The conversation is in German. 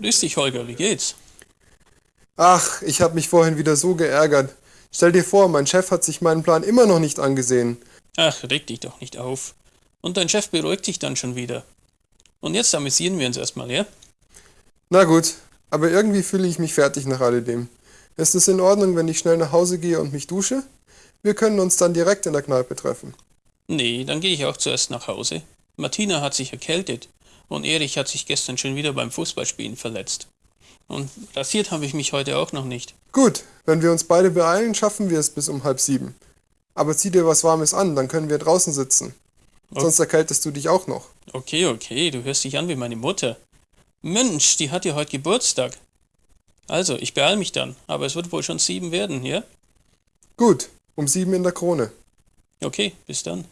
Grüß dich, Holger, wie geht's? Ach, ich habe mich vorhin wieder so geärgert. Stell dir vor, mein Chef hat sich meinen Plan immer noch nicht angesehen. Ach, reg dich doch nicht auf. Und dein Chef beruhigt dich dann schon wieder. Und jetzt amüsieren wir uns erstmal, ja? Na gut, aber irgendwie fühle ich mich fertig nach alledem. Ist es in Ordnung, wenn ich schnell nach Hause gehe und mich dusche? Wir können uns dann direkt in der Kneipe treffen. Nee, dann gehe ich auch zuerst nach Hause. Martina hat sich erkältet und Erich hat sich gestern schon wieder beim Fußballspielen verletzt. Und rasiert habe ich mich heute auch noch nicht. Gut, wenn wir uns beide beeilen, schaffen wir es bis um halb sieben. Aber zieh dir was Warmes an, dann können wir draußen sitzen. Okay. Sonst erkältest du dich auch noch. Okay, okay, du hörst dich an wie meine Mutter. Mensch, die hat ja heute Geburtstag. Also, ich beeil mich dann, aber es wird wohl schon sieben werden, ja? Gut, um sieben in der Krone. Okay, bis dann.